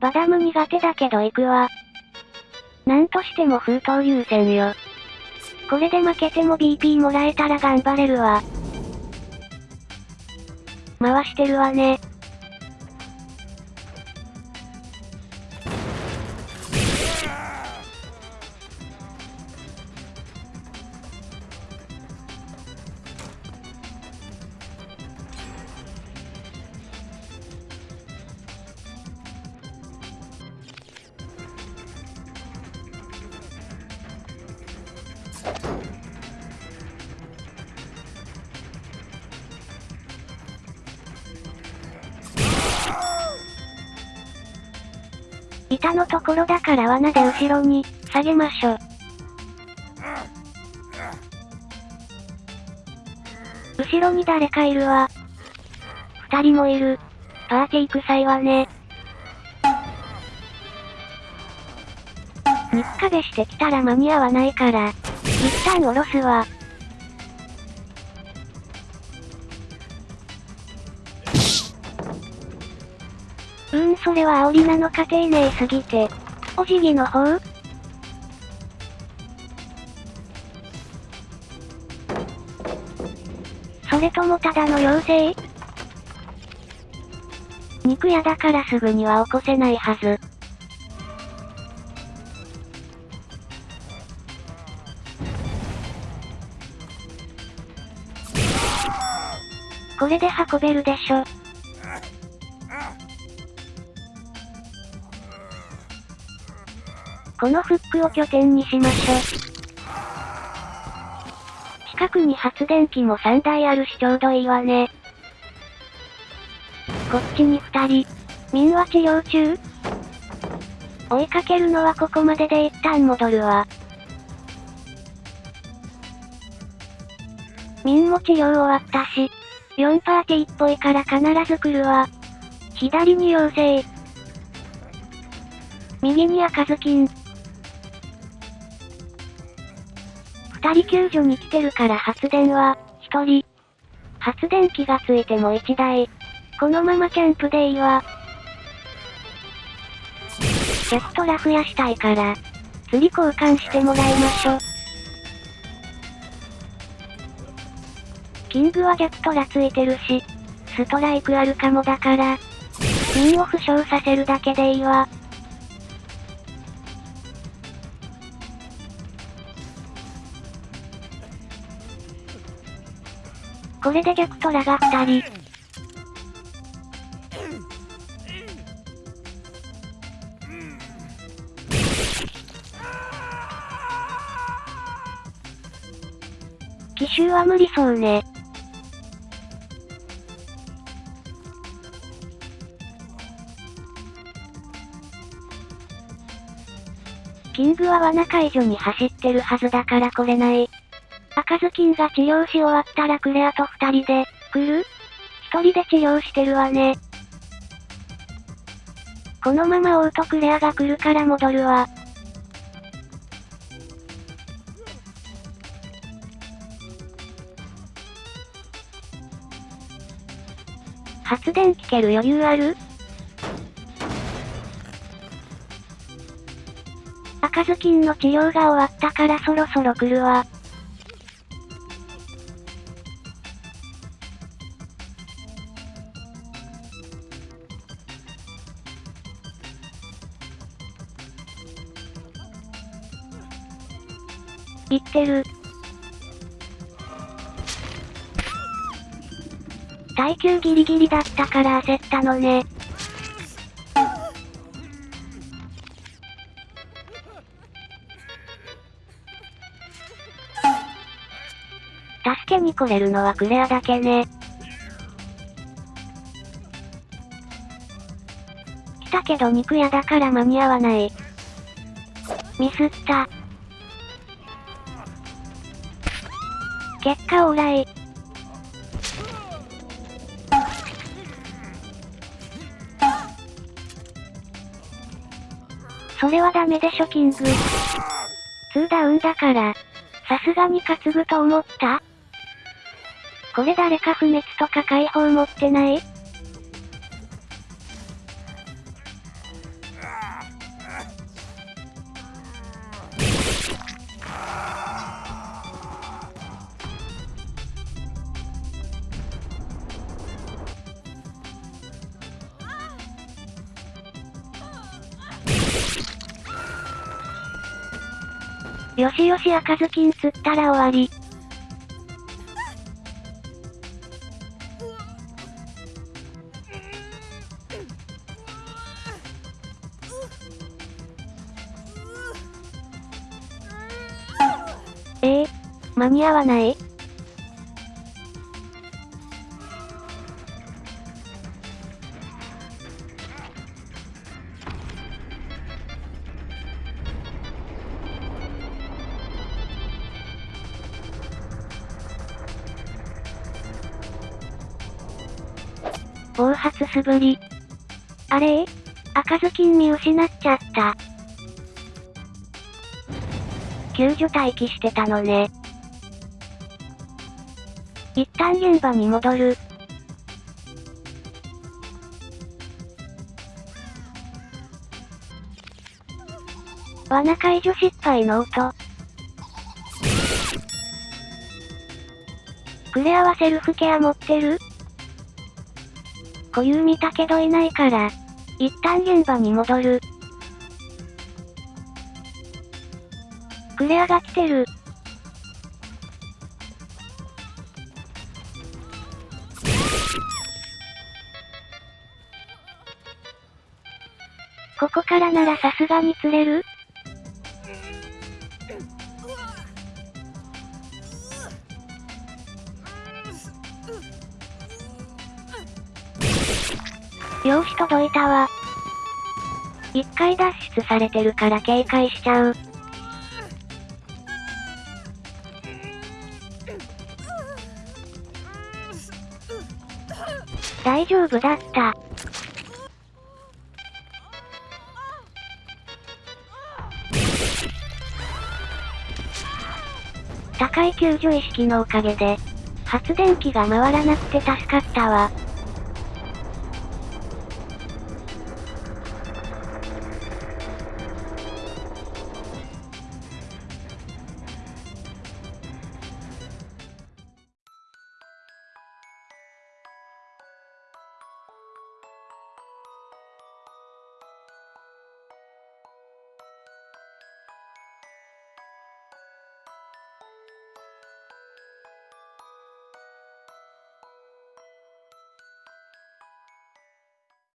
バダム苦手だけど行くわ。なんとしても封筒優先よ。これで負けても BP もらえたら頑張れるわ。回してるわね。板のところだから罠で後ろに、下げましょう。後ろに誰かいるわ。二人もいる。パーティー臭いわね。肉壁してきたら間に合わないから、一旦下ろすわ。それは煽りなのか丁寧すぎて。お辞儀の方？それともただの妖精？肉屋だからすぐには起こせないはず。これで運べるでしょ。このフックを拠点にしましょう。近くに発電機も3台あるしちょうどいいわね。こっちに2人。民は治療中？追いかけるのはここまでで一旦戻るわ。民も治療終わったし、4パーティーっぽいから必ず来るわ。左に妖精。右に赤ずきん。二人救助に来てるから発電は、一人。発電機がついても一台。このままキャンプでいいわ。ジェットラ増やしたいから、釣り交換してもらいましょ。キングはジェットラついてるし、ストライクあるかもだから、ミンを負傷させるだけでいいわ。これで逆トラが2人。奇襲は無理そうね。キングは罠解除に走ってるはずだから来れない。赤ずきんが治療し終わったらクレアと二人で、来る？一人で治療してるわね。このままオートクレアが来るから戻るわ。発電機ける余裕ある？赤ずきんの治療が終わったからそろそろ来るわ。言ってる。耐久ギリギリだったから焦ったのね。助けに来れるのはクレアだけね。来たけど肉屋だから間に合わない。ミスった。結果オーライ。それはダメでしょキング。2ダウンだから、さすがに担ぐと思った？これ誰か不滅とか解放持ってない？よしよし赤ずきん釣ったら終わり。ええ間に合わない？発素振り。あれ？赤ずきん見失っちゃった。救助待機してたのね。一旦現場に戻る。罠解除失敗の音。クレアはセルフケア持ってる？固有見たけどいないから、一旦現場に戻る。クレアが来てる。ここからならさすがに釣れる？よーし届いたわ。一回脱出されてるから警戒しちゃう。大丈夫だった。高い救助意識のおかげで、発電機が回らなくて助かったわ。